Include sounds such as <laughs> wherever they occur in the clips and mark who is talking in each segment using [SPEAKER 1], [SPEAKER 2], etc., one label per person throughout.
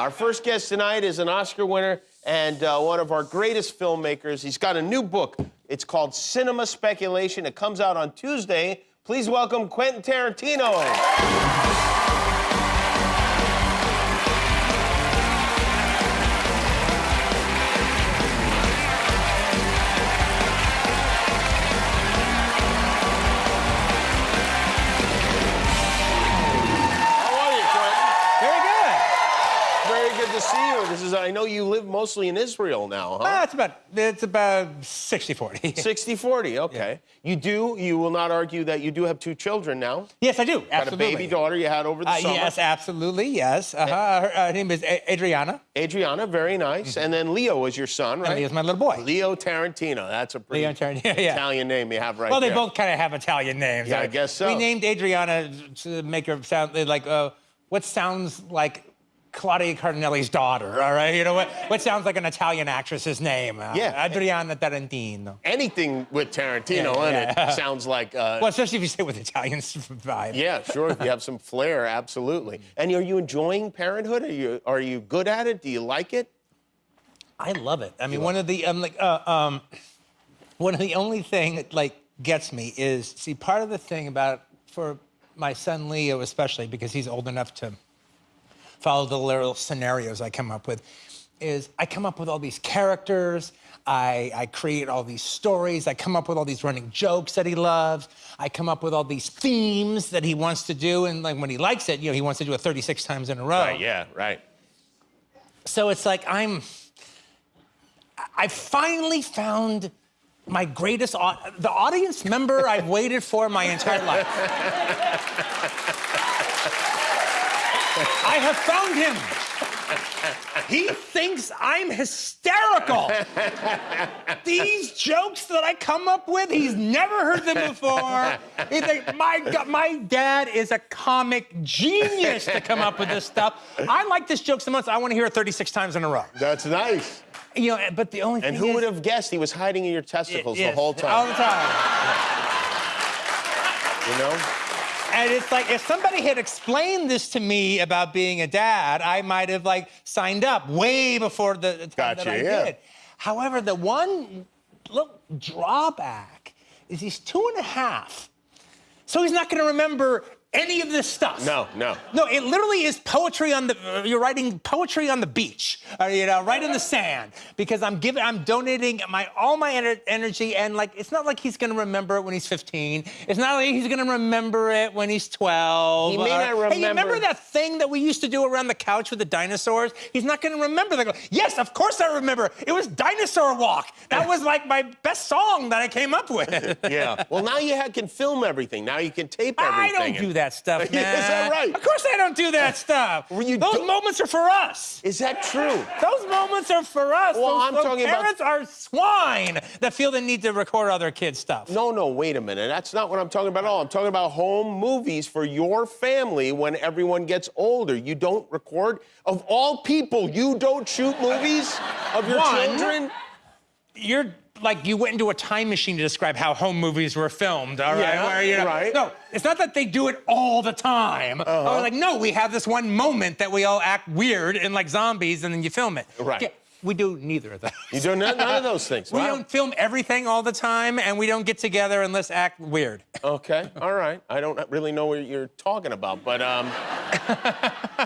[SPEAKER 1] Our first guest tonight is an Oscar winner and uh, one of our greatest filmmakers. He's got a new book. It's called Cinema Speculation. It comes out on Tuesday. Please welcome Quentin Tarantino. Mostly in Israel now, huh?
[SPEAKER 2] Ah, it's about it's about 60-40.
[SPEAKER 1] 60-40, <laughs> okay. You do, you will not argue that you do have two children now.
[SPEAKER 2] yes, I do.
[SPEAKER 1] Got
[SPEAKER 2] Absolutely.
[SPEAKER 1] a baby daughter you had over the
[SPEAKER 2] Uh,
[SPEAKER 1] summer.
[SPEAKER 2] yes, absolutely. Yes. Uh-huh. Her, her name is Adriana.
[SPEAKER 1] Adriana, very nice. And then Leo is your son, right?
[SPEAKER 2] And Leo's my little boy.
[SPEAKER 1] Leo Tarantino. That's a pretty
[SPEAKER 2] Leo Tarantino, <laughs> yeah.
[SPEAKER 1] Italian name you have right
[SPEAKER 2] Well, they
[SPEAKER 1] there.
[SPEAKER 2] both kind of have Italian names.
[SPEAKER 1] Yeah, I
[SPEAKER 2] Uh,
[SPEAKER 1] guess so.
[SPEAKER 2] We named Adriana to make her sound like uh, what sounds like Claudia Cardinale's daughter. All right, you know what? <laughs> What sounds like an Italian actress's name? Uh,
[SPEAKER 1] Yeah.
[SPEAKER 2] Adriana Tarantino.
[SPEAKER 1] Anything with Tarantino
[SPEAKER 2] Yeah,
[SPEAKER 1] in
[SPEAKER 2] yeah.
[SPEAKER 1] it <laughs> sounds like, uh,
[SPEAKER 2] Well, especially if you say with Italian <laughs> vibe.
[SPEAKER 1] yeah, sure. you have some flair, absolutely. And are you enjoying parenthood? Are you are you good at it? Do you like it?
[SPEAKER 2] I love it. I mean, one of the um, like uh, um, <clears throat> one of the only thing that like gets me is see part of the thing about for my son Leo especially because he's old enough to follow the little scenarios I come up with is I come up with all these characters. I, I create all these stories. I come up with all these running jokes that he loves. I come up with all these themes that he wants to do. And like when he likes it, you know, he wants to do it 36 times in a row.
[SPEAKER 1] Right, yeah, right.
[SPEAKER 2] So it's like I'm. I finally found my greatest the audience member I've waited for my entire life. <laughs> I have found him. He thinks I'm hysterical. These jokes that I come up with, he's never heard them before. He's like, my God, my dad is a comic genius to come up with this stuff. I like this joke so much, I want to hear it 36 times in a row.
[SPEAKER 1] That's nice.
[SPEAKER 2] You know, but the only
[SPEAKER 1] And
[SPEAKER 2] thing
[SPEAKER 1] who
[SPEAKER 2] is,
[SPEAKER 1] would have guessed he was hiding in your testicles
[SPEAKER 2] Yes,
[SPEAKER 1] the whole time?
[SPEAKER 2] All the time.
[SPEAKER 1] You know?
[SPEAKER 2] And it's like if somebody had explained this to me about being a dad, I might have like signed up way before the, time
[SPEAKER 1] Gotcha,
[SPEAKER 2] that I
[SPEAKER 1] yeah.
[SPEAKER 2] did. However, the one little drawback is he's two and a half, so he's not going to remember any of this stuff.
[SPEAKER 1] No, no.
[SPEAKER 2] No, it literally is poetry on the. uh, You're writing poetry on the beach, or, you know, right in the sand, because I'm giving, I'm donating my all my ener- energy, and like, it's not like he's gonna remember it when he's 15. It's not like he's gonna remember it when he's 12.
[SPEAKER 1] He may
[SPEAKER 2] or-
[SPEAKER 1] not remember.
[SPEAKER 2] Hey, you remember
[SPEAKER 1] remember-
[SPEAKER 2] that thing that we used to do around the couch with the dinosaurs? He's not gonna remember that. Yes, of course I remember. It was Dinosaur Walk. That was like my best song that I came up with. <laughs>
[SPEAKER 1] Yeah. Well, now you ha- can film everything. Now you can tape everything.
[SPEAKER 2] I don't do that stuff, <laughs>
[SPEAKER 1] Is
[SPEAKER 2] man.
[SPEAKER 1] that right?
[SPEAKER 2] Of course I don't do that stuff.
[SPEAKER 1] Well,
[SPEAKER 2] Those
[SPEAKER 1] do-
[SPEAKER 2] moments are for us.
[SPEAKER 1] Is that true?
[SPEAKER 2] Those moments are for us.
[SPEAKER 1] Well,
[SPEAKER 2] those,
[SPEAKER 1] I'm
[SPEAKER 2] those
[SPEAKER 1] talking about-
[SPEAKER 2] parents are swine that feel the need to record other kids' stuff.
[SPEAKER 1] No, no, wait a minute. That's not what I'm talking about at all. I'm talking about home movies for your family when everyone gets older. You don't record. Of all people, you don't shoot movies of your
[SPEAKER 2] One,
[SPEAKER 1] children?
[SPEAKER 2] You're like you went into a time machine to describe how home movies were filmed. All right,
[SPEAKER 1] Yeah,
[SPEAKER 2] Where, you know-
[SPEAKER 1] right.
[SPEAKER 2] No, it's not that they do it all the time.
[SPEAKER 1] Uh-huh.
[SPEAKER 2] Oh, like no, we have this one moment that we all act weird and like zombies, and then you film it.
[SPEAKER 1] Right.
[SPEAKER 2] Yeah, we do neither of those.
[SPEAKER 1] You do none, none of those things. <laughs>
[SPEAKER 2] We
[SPEAKER 1] Wow.
[SPEAKER 2] don't film everything all the time, and we don't get together and let's act weird.
[SPEAKER 1] Okay, all right. I don't really know what you're talking about, but um,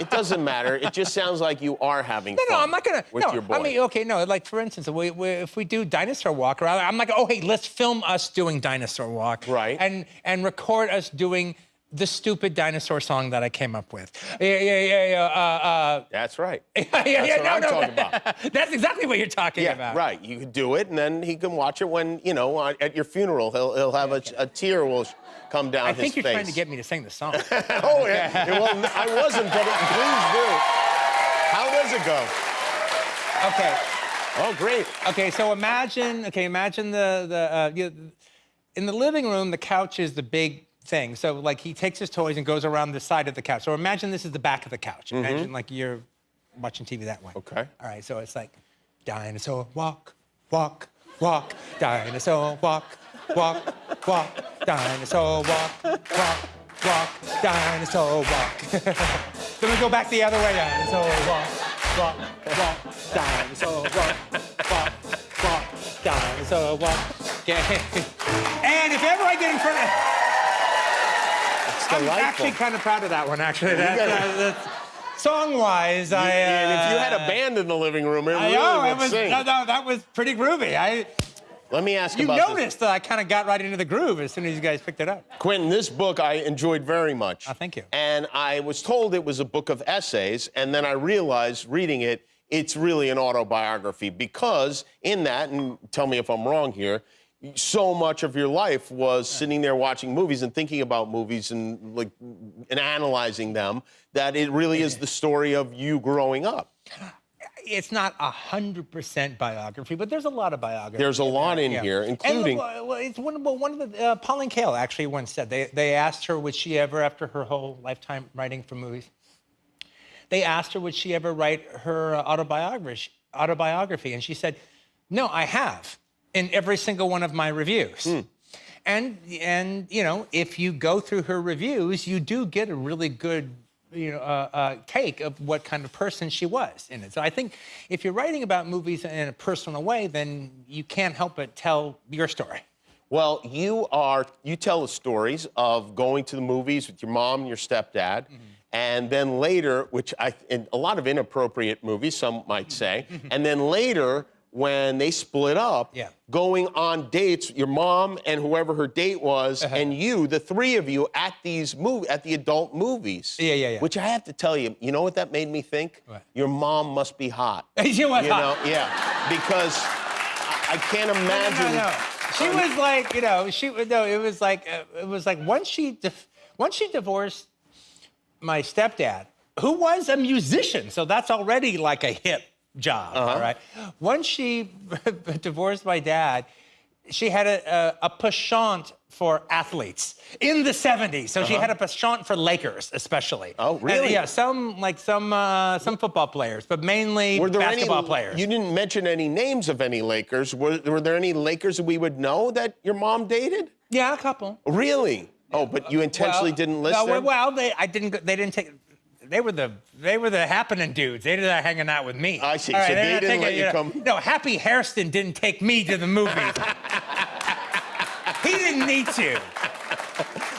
[SPEAKER 1] it doesn't matter. It just sounds like you are having
[SPEAKER 2] No,
[SPEAKER 1] fun
[SPEAKER 2] no, I'm not gonna.
[SPEAKER 1] with
[SPEAKER 2] no,
[SPEAKER 1] your boy.
[SPEAKER 2] I mean, okay, no. Like for instance, we, we, if we do dinosaur walk around, I'm like, oh, hey, let's film us doing dinosaur walk,
[SPEAKER 1] Right.
[SPEAKER 2] And and record us doing the stupid dinosaur song that I came up with. Yeah, yeah, yeah, yeah. Uh, uh,
[SPEAKER 1] That's right. <laughs>
[SPEAKER 2] yeah, yeah,
[SPEAKER 1] That's
[SPEAKER 2] yeah,
[SPEAKER 1] what
[SPEAKER 2] no,
[SPEAKER 1] I'm
[SPEAKER 2] no.
[SPEAKER 1] talking about. <laughs>
[SPEAKER 2] That's exactly what you're talking
[SPEAKER 1] Yeah,
[SPEAKER 2] about.
[SPEAKER 1] right. You could do it, and then he can watch it when you know at your funeral. He'll he'll have a, a tear will come down
[SPEAKER 2] I
[SPEAKER 1] his
[SPEAKER 2] think you're
[SPEAKER 1] face.
[SPEAKER 2] trying to get me to sing the song. <laughs>
[SPEAKER 1] oh yeah. well, I wasn't, but please do. How does it go?
[SPEAKER 2] okay.
[SPEAKER 1] Oh, great.
[SPEAKER 2] Okay, so imagine, okay, imagine the the uh, you, in the living room, the couch is the big thing. So like he takes his toys and goes around the side of the couch. So imagine this is the back of the couch. Imagine like you're watching TV that way.
[SPEAKER 1] Okay.
[SPEAKER 2] All right, so it's like dinosaur walk, walk, walk, dinosaur walk, walk, walk, dinosaur walk, walk, walk, dinosaur walk. then we go back the other way, dinosaur walk, walk, walk. So walk, walk, walk. So walk. Okay. And if ever I get in front of,
[SPEAKER 1] It's
[SPEAKER 2] I'm actually kind of proud of that one. Actually, that, uh, that's- song-wise, I. Uh,
[SPEAKER 1] and if you had a band in the living room, it
[SPEAKER 2] I
[SPEAKER 1] really
[SPEAKER 2] know
[SPEAKER 1] would
[SPEAKER 2] was
[SPEAKER 1] sing.
[SPEAKER 2] no, no, that was pretty groovy. I
[SPEAKER 1] Let me ask
[SPEAKER 2] you
[SPEAKER 1] about this.
[SPEAKER 2] noticed that I kind of got right into the groove as soon as you guys picked it up.
[SPEAKER 1] Quentin, this book I enjoyed very much.
[SPEAKER 2] Oh, thank you.
[SPEAKER 1] And I was told it was a book of essays, and then I realized reading it, it's really an autobiography because in that, and tell me if I'm wrong here, so much of your life was sitting there watching movies and thinking about movies and like and analyzing them that it really is the story of you growing up.
[SPEAKER 2] It's not a hundred percent biography, but there's a lot of biography.
[SPEAKER 1] There's a lot in here,
[SPEAKER 2] And,
[SPEAKER 1] including
[SPEAKER 2] well, it's one, well, one of the uh, Pauline Kael actually once said they they asked her would she ever after her whole lifetime writing for movies. They asked her would she ever write her uh, autobiography autobiography, and she said, "No, I have in every single one of my reviews." And and you know if you go through her reviews, you do get a really good you know uh, uh, take of what kind of person she was in it. So I think if you're writing about movies in a personal way, then you can't help but tell your story.
[SPEAKER 1] Well, you are you tell the stories of going to the movies with your mom and your stepdad,
[SPEAKER 2] Mm-hmm.
[SPEAKER 1] and then later, which I in a lot of inappropriate movies, some might say,
[SPEAKER 2] Mm-hmm.
[SPEAKER 1] and then later when they split up,
[SPEAKER 2] Yeah.
[SPEAKER 1] going on dates, your mom and whoever her date was,
[SPEAKER 2] Uh-huh.
[SPEAKER 1] and you, the three of you, at these movie at the adult movies.
[SPEAKER 2] Yeah, yeah, yeah.
[SPEAKER 1] Which I have to tell you, you know what that made me think?
[SPEAKER 2] What?
[SPEAKER 1] Your mom must be hot. <laughs> You
[SPEAKER 2] hot.
[SPEAKER 1] know, yeah, because I, I can't imagine.
[SPEAKER 2] no, no. no, She was like, you know, she no. It was like, uh, it was like once she, once she divorced my stepdad, who was a musician, so that's already like a hip job, all right. Once she <laughs> divorced my dad, she had a, a, a penchant for athletes in the 70s. So she had a penchant for Lakers, especially.
[SPEAKER 1] Oh,
[SPEAKER 2] And,
[SPEAKER 1] really?
[SPEAKER 2] yeah, some like some uh, some football players, but mainly
[SPEAKER 1] Were there
[SPEAKER 2] basketball
[SPEAKER 1] any,
[SPEAKER 2] players.
[SPEAKER 1] You didn't mention any names of any Lakers. Were, were there any Lakers we would know that your mom dated?
[SPEAKER 2] yeah, a couple.
[SPEAKER 1] Really? Oh, but you intentionally
[SPEAKER 2] Well,
[SPEAKER 1] didn't list
[SPEAKER 2] no,
[SPEAKER 1] them?
[SPEAKER 2] Well, they I didn't. They didn't take. They were the they were the happening dudes. They did not hanging out with me.
[SPEAKER 1] I see.
[SPEAKER 2] All
[SPEAKER 1] So they didn't let
[SPEAKER 2] taking-
[SPEAKER 1] you
[SPEAKER 2] know,
[SPEAKER 1] come-
[SPEAKER 2] No, Happy Hairston didn't take me to the movies. he didn't need to.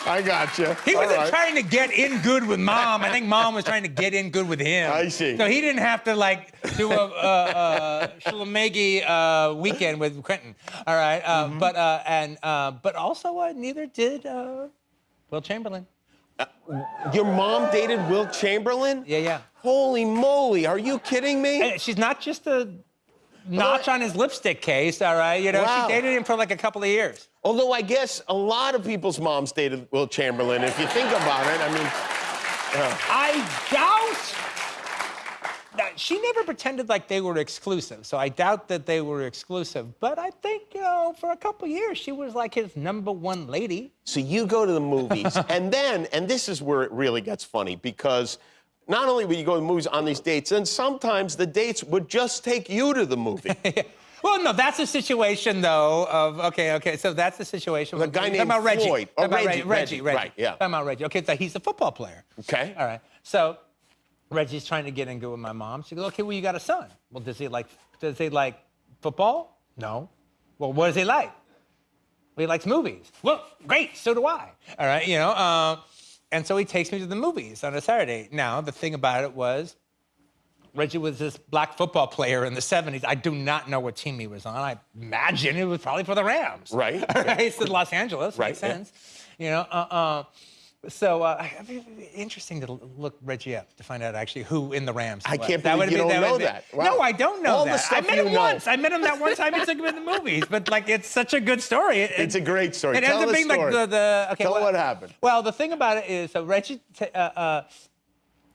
[SPEAKER 1] I got you.
[SPEAKER 2] He wasn't trying to get in good with mom. I think mom was trying to get in good with him.
[SPEAKER 1] I see.
[SPEAKER 2] So he didn't have to like do a, a, a uh, weekend with Quentin. All right, uh,
[SPEAKER 1] Mm-hmm.
[SPEAKER 2] but uh, and uh, but also uh, neither did uh, Wilt Chamberlain.
[SPEAKER 1] Uh, your mom dated Wilt Chamberlain?
[SPEAKER 2] Yeah, yeah.
[SPEAKER 1] Holy moly, are you kidding me?
[SPEAKER 2] And she's not just a notch on his lipstick case, all right? You know,
[SPEAKER 1] Wow.
[SPEAKER 2] she dated him for like a couple of years.
[SPEAKER 1] Although I guess a lot of people's moms dated Wilt Chamberlain, if you think about it. I mean, uh.
[SPEAKER 2] I doubt. She never pretended like they were exclusive, so I doubt that they were exclusive. But I think, you know, for a couple years, she was like his number one lady.
[SPEAKER 1] So you go to the movies, <laughs> and then, and this is where it really gets funny because not only would you go to the movies on these dates, and sometimes the dates would just take you to the movie. <laughs>
[SPEAKER 2] Well, no, that's a situation though of okay, okay. So that's the situation.
[SPEAKER 1] The guy named
[SPEAKER 2] about Reggie.
[SPEAKER 1] Floyd.
[SPEAKER 2] Talking
[SPEAKER 1] Oh,
[SPEAKER 2] about
[SPEAKER 1] Reggie,
[SPEAKER 2] Reggie,
[SPEAKER 1] Reggie,
[SPEAKER 2] Reggie,
[SPEAKER 1] right, yeah.
[SPEAKER 2] Talking about Reggie. Okay, so he's a football player.
[SPEAKER 1] Okay.
[SPEAKER 2] All right. So Reggie's trying to get in good with my mom. She goes, okay, well, you got a son. Well, does he like does he like football? No. Well, what does he like? Well, he likes movies. Well, great, so do I. All right, you know. Uh, and so he takes me to the movies on a Saturday. Now, the thing about it was Reggie was this black football player in the 70s. I do not know what team he was on. I imagine it was probably for the Rams.
[SPEAKER 1] Right. <laughs>
[SPEAKER 2] All right. It's in Los Angeles.
[SPEAKER 1] Right,
[SPEAKER 2] Makes
[SPEAKER 1] yeah.
[SPEAKER 2] sense. You know, uh, uh, so uh, interesting to look Reggie up to find out actually who in the Rams.
[SPEAKER 1] I
[SPEAKER 2] was.
[SPEAKER 1] can't
[SPEAKER 2] That
[SPEAKER 1] believe you
[SPEAKER 2] be-
[SPEAKER 1] don't know
[SPEAKER 2] would be-
[SPEAKER 1] that. Wow.
[SPEAKER 2] No, I don't know
[SPEAKER 1] All the
[SPEAKER 2] that. I met him
[SPEAKER 1] know.
[SPEAKER 2] once. I met him that one time. He took me to the movies. But like, it's such a good story. It-
[SPEAKER 1] It's a great story.
[SPEAKER 2] It
[SPEAKER 1] Tell
[SPEAKER 2] ends up being
[SPEAKER 1] story.
[SPEAKER 2] like the, the okay.
[SPEAKER 1] Tell
[SPEAKER 2] well,
[SPEAKER 1] what happened.
[SPEAKER 2] Well, the thing about it is, so Reggie, uh, uh,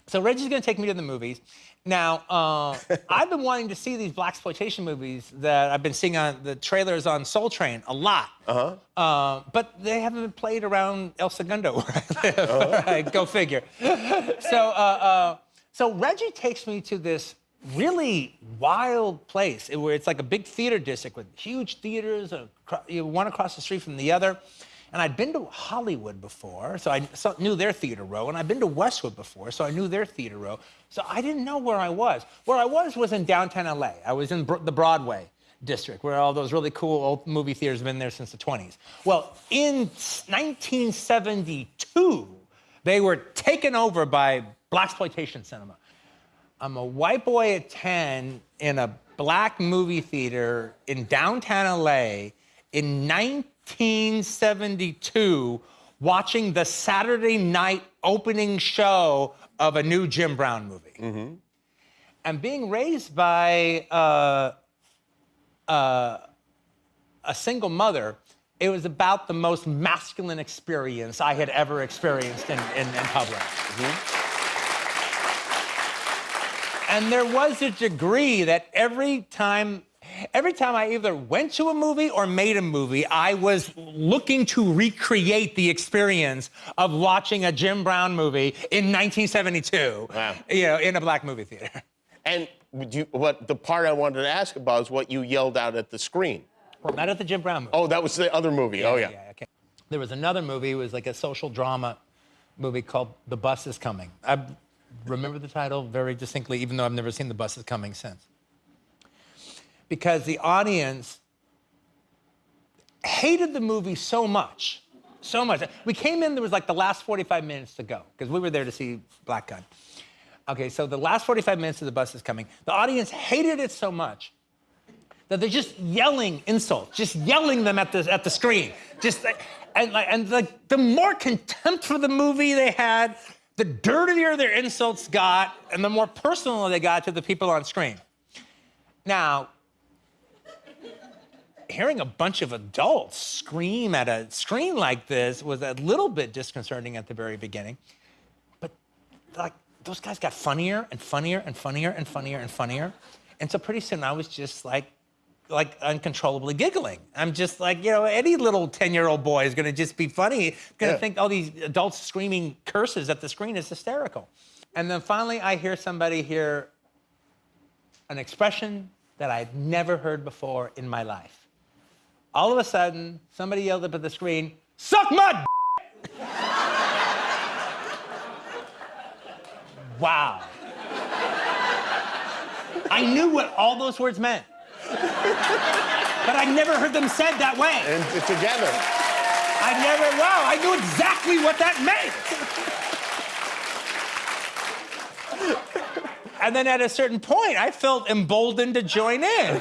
[SPEAKER 2] so Reggie's going to take me to the movies. Now, uh, <laughs> I've been wanting to see these black exploitation movies that I've been seeing on the trailers on Soul Train a lot. Uh-huh. Uh, but they haven't been played around El Segundo where I live.
[SPEAKER 1] Uh-huh.
[SPEAKER 2] Right, Go figure. so, uh, uh, so Reggie takes me to this really wild place where it's like a big theater district with huge theaters, acro- you know, one across the street from the other. And I'd been to Hollywood before, so I knew their theater row, and I'd been to Westwood before, so I knew their theater row. So I didn't know where I was. Where I was was in downtown LA. I was in the Broadway district, where all those really cool old movie theaters have been there since the 20s. Well, in 1972, they were taken over by blaxploitation cinema. I'm a white boy at 10 in a black movie theater in downtown LA in 1972 watching the Saturday night opening show of a new Jim Brown movie. And being raised by uh, uh, a single mother, it was about the most masculine experience I had ever experienced in, in, in public. And there was a degree that every time, every time I either went to a movie or made a movie, I was looking to recreate the experience of watching a Jim Brown movie in 1972.
[SPEAKER 1] Wow.
[SPEAKER 2] You know, in a black movie theater. <laughs>
[SPEAKER 1] And you, what the part I wanted to ask about is what you yelled out at the screen.
[SPEAKER 2] Well, not at the Jim Brown movie.
[SPEAKER 1] Oh, that was the other movie. oh, yeah.
[SPEAKER 2] okay. There was another movie. It was like a social drama movie called The Bus Is Coming. I remember the title very distinctly, even though I've never seen The Bus Is Coming since. Because the audience hated the movie so much, so much. We came in, there was like the last 45 minutes to go, because we were there to see Black Gunn. Okay, so the last 45 minutes of The Bus Is Coming, the audience hated it so much that they're just yelling insults, just yelling them at the at the screen, just and like and like the more contempt for the movie they had, the dirtier their insults got, and the more personal they got to the people on screen. Now, hearing a bunch of adults scream at a screen like this was a little bit disconcerting at the very beginning, but like those guys got funnier and funnier and funnier and funnier and funnier. And so pretty soon I was just like, like uncontrollably giggling. I'm just like, you know, any little 10 year old boy is gonna just be funny, gonna
[SPEAKER 1] Yeah.
[SPEAKER 2] think all these adults screaming curses at the screen is hysterical. And then finally I hear somebody hear an expression that I'd never heard before in my life. All of a sudden, somebody yelled up at the screen, suck my d-" Wow. I knew what all those words meant. But I'd never heard them said that way.
[SPEAKER 1] And together.
[SPEAKER 2] I never, wow, I knew exactly what that meant. And then at a certain point, I felt emboldened to join in.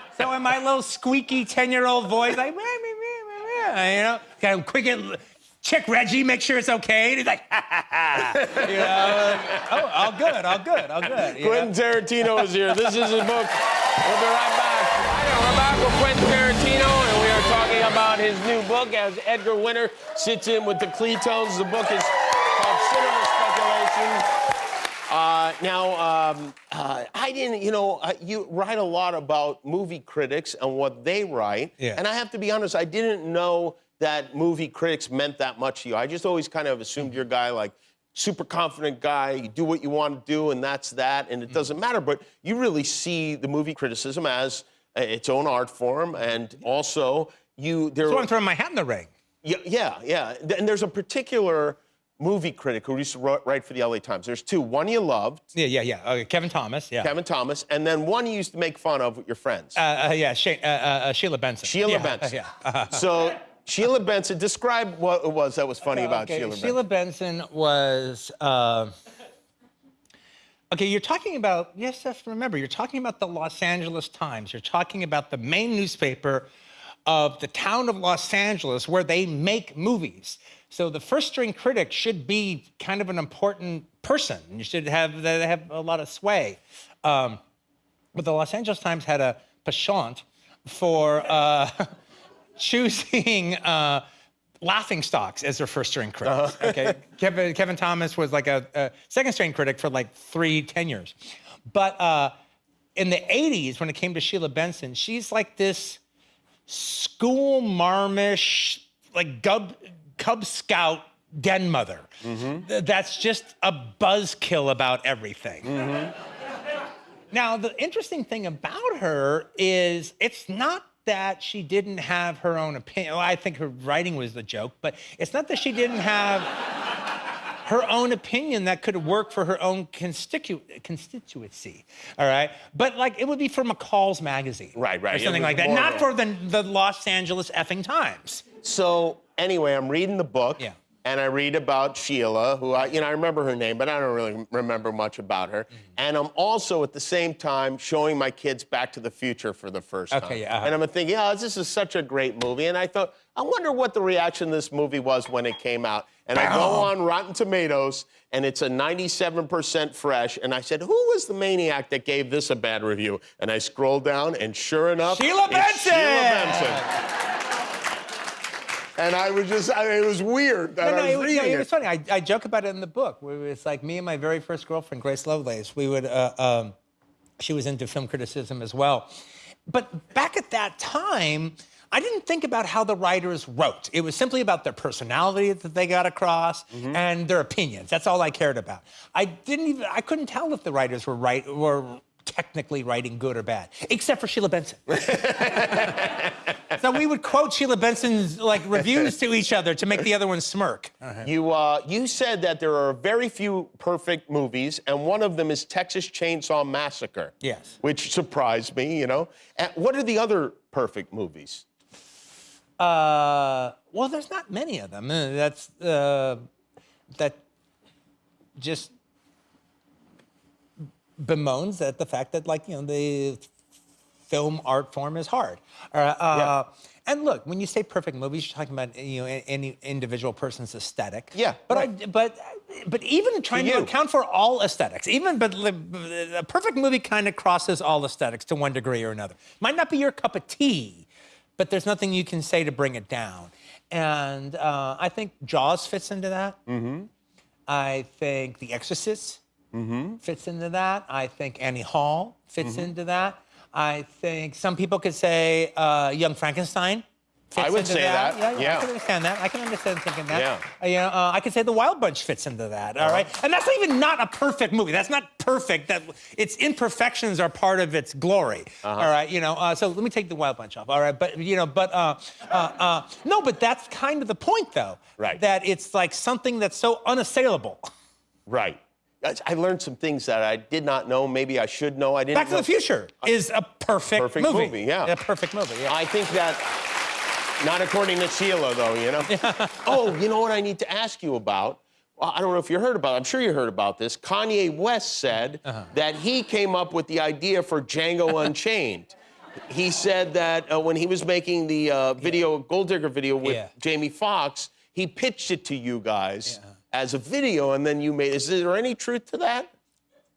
[SPEAKER 2] <laughs> so in my little squeaky 10-year-old voice, like, meh, meh, meh, meh, meh, you know, kind of quick and check Reggie, make sure it's okay. And he's like, ha, ha, ha. You know, oh, all good, all good, all good. you know?
[SPEAKER 1] Quentin Tarantino is here. This is his book. <laughs> We'll be right back. Hi, we're back with Quentin Tarantino, and we are talking about his new book as Edgar Winter sits in with the Cletones. The book is called Cinema Speculation. Now, um, uh, I didn't, you know, uh, you write a lot about movie critics and what they write.
[SPEAKER 2] Yeah.
[SPEAKER 1] And I have to be honest, I didn't know that movie critics meant that much to you. I just always kind of assumed you're a guy like, super confident guy, you do what you want to do, and that's that, and it doesn't matter. But you really see the movie criticism as uh, its own art form, and also you there.
[SPEAKER 2] So I'm throwing my hat in the ring.
[SPEAKER 1] Yeah, yeah, yeah. And there's a particular movie critic who used to write for the LA Times. There's two. One you loved,
[SPEAKER 2] Yeah, yeah, yeah. Okay, Kevin Thomas, yeah.
[SPEAKER 1] Kevin Thomas, and then one you used to make fun of with your friends.
[SPEAKER 2] Uh, uh, yeah, Shay, uh, uh, uh, Sheila Benson.
[SPEAKER 1] Sheila
[SPEAKER 2] yeah, <laughs>
[SPEAKER 1] Benson.
[SPEAKER 2] Yeah. <laughs>
[SPEAKER 1] So Sheila Benson, describe what it was that was funny about
[SPEAKER 2] Okay,
[SPEAKER 1] Sheila Benson.
[SPEAKER 2] Sheila Benson was. Uh, okay, you're talking about. Yes, yes. Remember, you're talking about the Los Angeles Times. You're talking about the main newspaper of the town of Los Angeles, where they make movies. So the first string critic should be kind of an important person. You should have they have a lot of sway. Um, but the Los Angeles Times had a penchant for uh, <laughs> choosing uh, laughing stocks as their first string critics. Okay, <laughs> Kevin, Kevin Thomas was like a, a second string critic for like three tenures, but uh, in the '80s when it came to Sheila Benson, she's like this school marmish, like Cub, Cub Scout den mother. Th- That's just a buzzkill about everything. Now, the interesting thing about her is it's not that she didn't have her own opinion. Well, I think her writing was the joke, but it's not that she didn't have her own opinion that could work for her own constitu- constituency. All right, but like it would be for McCall's magazine,
[SPEAKER 1] Right, right.
[SPEAKER 2] or something like that, not for the the Los Angeles effing Times.
[SPEAKER 1] So anyway, I'm reading the book.
[SPEAKER 2] Yeah.
[SPEAKER 1] And I read about Sheila, who I, you know, I remember her name, but I don't really remember much about her.
[SPEAKER 2] Mm-hmm.
[SPEAKER 1] And I'm also at the same time showing my kids Back to the Future for the first
[SPEAKER 2] Okay,
[SPEAKER 1] time.
[SPEAKER 2] yeah, uh-huh.
[SPEAKER 1] And I'm thinking, oh, this is such a great movie. And I thought, I wonder what the reaction to this movie was when it came out. And I go on Rotten Tomatoes, and it's a 97% fresh. And I said, who was the maniac that gave this a bad review? And I scroll down, and sure enough,
[SPEAKER 2] Sheila
[SPEAKER 1] it's Sheila
[SPEAKER 2] Benson!
[SPEAKER 1] And I was just, I it was weird that
[SPEAKER 2] No, no,
[SPEAKER 1] I was
[SPEAKER 2] it was,
[SPEAKER 1] reading
[SPEAKER 2] it was funny. I, I joke about it in the book. Where it's like me and my very first girlfriend, Grace Lovelace. We would, uh, um, she was into film criticism as well. But back at that time, I didn't think about how the writers wrote. It was simply about their personality that they got across
[SPEAKER 1] Mm-hmm.
[SPEAKER 2] and their opinions. That's all I cared about. I didn't even, I couldn't tell if the writers were right were technically writing good or bad, except for Sheila Benson. <laughs> so we would quote Sheila Benson's like reviews to each other to make the other one smirk.
[SPEAKER 1] You, uh, you said that there are very few perfect movies, and one of them is Texas Chainsaw Massacre.
[SPEAKER 2] Yes.
[SPEAKER 1] Which surprised me, you know. And what are the other perfect movies?
[SPEAKER 2] Uh, well, there's not many of them. Uh, That's uh, that just bemoans that the fact that like you know the film art form is hard. Uh, uh, And look, when you say perfect movies, you're talking about you know any individual person's aesthetic.
[SPEAKER 1] Yeah,
[SPEAKER 2] But I but but even trying to,
[SPEAKER 1] you.
[SPEAKER 2] account for all aesthetics, even but a perfect movie kind of crosses all aesthetics to one degree or another. Might not be your cup of tea, but there's nothing you can say to bring it down. And uh, I think Jaws fits into that. Mm-hmm. I think The Exorcist fits into that. I think Annie Hall fits
[SPEAKER 1] Mm-hmm.
[SPEAKER 2] into that. I think some people could say uh, Young Frankenstein. Fits into that.
[SPEAKER 1] I would say that,
[SPEAKER 2] Yeah, yeah, I can understand that. I can understand thinking that.
[SPEAKER 1] Yeah.
[SPEAKER 2] Uh, you know, uh, I could say The Wild Bunch fits into that. All right, and that's not even not a perfect movie. That's not perfect. That its imperfections are part of its glory.
[SPEAKER 1] Uh-huh.
[SPEAKER 2] All right, you know. Uh, so let me take The Wild Bunch off. All right, but you know, but uh, uh, uh, no, but that's kind of the point, though.
[SPEAKER 1] Right.
[SPEAKER 2] That it's like something that's so unassailable.
[SPEAKER 1] Right. I- I learned some things that I did not know. Maybe I should know. I didn't.
[SPEAKER 2] Back to
[SPEAKER 1] know.
[SPEAKER 2] the Future is a perfect,
[SPEAKER 1] Perfect
[SPEAKER 2] movie.
[SPEAKER 1] movie, yeah.
[SPEAKER 2] A perfect movie. Yeah.
[SPEAKER 1] I think that, not according to Sheila, though, you know? <laughs> oh, you know what I need to ask you about? Well, I don't know if you heard about it. I'm sure you heard about this. Kanye West said
[SPEAKER 2] Uh-huh.
[SPEAKER 1] that he came up with the idea for Django <laughs> Unchained. He said that uh, when he was making the uh, video, Gold Digger video with
[SPEAKER 2] Yeah.
[SPEAKER 1] Jamie Foxx, he pitched it to you guys as a video, and then you made. Is there any truth to that?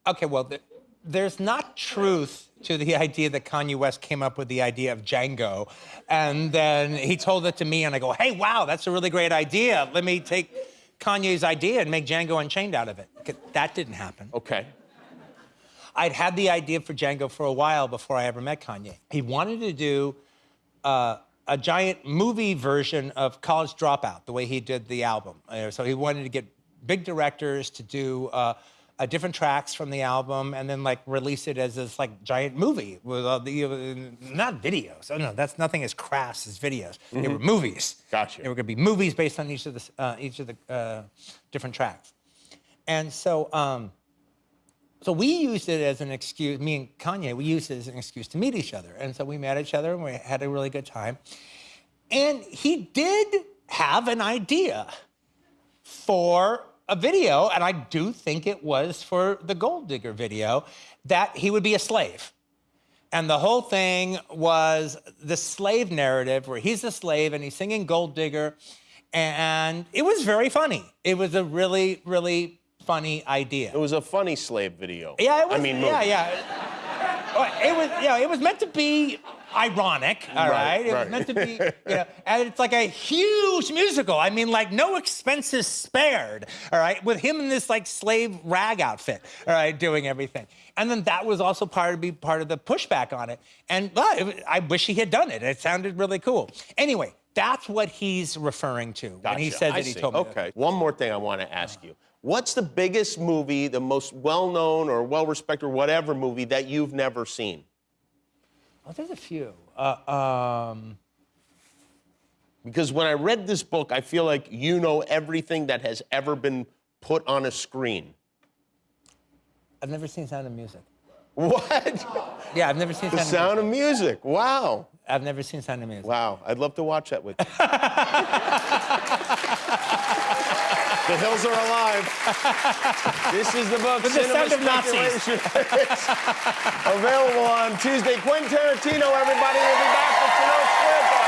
[SPEAKER 2] Okay, well, th- there's not truth to the idea that Kanye West came up with the idea of Django, and then he told it to me, and I go, "Hey, wow, that's a really great idea. Let me take Kanye's idea and make Django Unchained out of it." That didn't happen.
[SPEAKER 1] Okay.
[SPEAKER 2] I'd had the idea for Django for a while before I ever met Kanye. He wanted to do uh, a giant movie version of College Dropout, the way he did the album. Uh, so he wanted to get big directors to do uh, uh, different tracks from the album and then like release it as this like giant movie with all the uh, not videos. Oh no, that's nothing as crass as videos. They were movies.
[SPEAKER 1] Gotcha.
[SPEAKER 2] They were going to be movies based on each of the uh, each of the uh, different tracks. And so. Um, so we used it as an excuse, me and Kanye, we used it as an excuse to meet each other. And so we met each other and we had a really good time. And he did have an idea for a video, and I do think it was for the Gold Digger video, that he would be a slave. And the whole thing was the slave narrative where he's a slave and he's singing Gold Digger. And it was very funny. It was a really, really funny idea.
[SPEAKER 1] It was a funny slave video.
[SPEAKER 2] Yeah, it was.
[SPEAKER 1] I mean,
[SPEAKER 2] yeah,
[SPEAKER 1] movie.
[SPEAKER 2] yeah. Well, It was, yeah, it was meant to be ironic, all
[SPEAKER 1] Right,
[SPEAKER 2] right? It
[SPEAKER 1] right.
[SPEAKER 2] was meant to be, <laughs> you know, and it's like a huge musical. I mean, like no expenses spared, all right, with him in this like slave rag outfit, all right, doing everything. And then that was also part of be part of the pushback on it. And well, it, I wish he had done it. It sounded really cool. Anyway, that's what he's referring to when he
[SPEAKER 1] Gotcha.
[SPEAKER 2] said
[SPEAKER 1] I
[SPEAKER 2] that he
[SPEAKER 1] see.
[SPEAKER 2] told me. that.
[SPEAKER 1] Okay. One more thing I want to ask you. What's the biggest movie, the most well-known or well-respected or whatever movie that you've never seen?
[SPEAKER 2] Oh, there's a few. Um,
[SPEAKER 1] Because when I read this book, I feel like you know everything that has ever been put on a screen.
[SPEAKER 2] I've never seen Sound of Music.
[SPEAKER 1] What?
[SPEAKER 2] Yeah, I've never seen Sound,
[SPEAKER 1] The
[SPEAKER 2] Sound,
[SPEAKER 1] sound
[SPEAKER 2] of
[SPEAKER 1] of music. Wow.
[SPEAKER 2] I've never seen Sound of Music.
[SPEAKER 1] Wow. I'd love to watch that with you. <laughs> the hills are alive. <laughs> This is the book.
[SPEAKER 2] With the sound of Nazis. <laughs>
[SPEAKER 1] Available on Tuesday. Quentin Tarantino, everybody. will be back with Tonight Square.